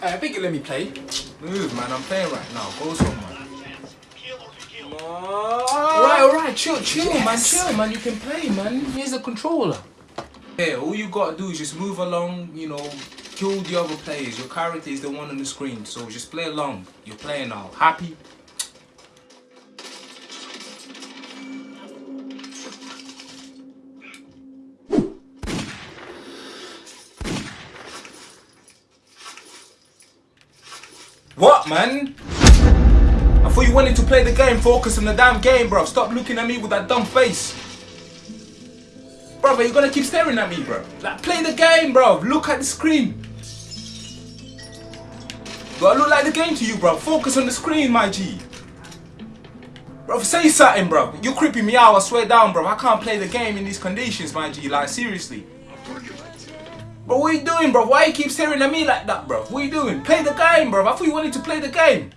Hey, I think you let me play. Move, man. I'm playing right now. Go somewhere. Alright, alright. Chill, chill, Yes. man. Chill, man. You can play, man. Here's a controller. Yeah, all you gotta do is just move along, you know, kill the other players. Your character is the one on the screen, so just play along. You're playing now. Happy? What, man? I thought you wanted to play the game. Focus on the damn game, bro. Stop looking at me with that dumb face. Brother, you're gonna keep staring at me, bro. Like, play the game, bro. Look at the screen. Gotta look like the game to you, bro. Focus on the screen, my G. Bro, say something, bro. You're creeping me out, I swear down, bro. I can't play the game in these conditions, my G. Like, seriously. Bro, what you doing, bro? Why you keep staring at me like that, bro? What you doing? Play the game, bro. I thought you wanted to play the game.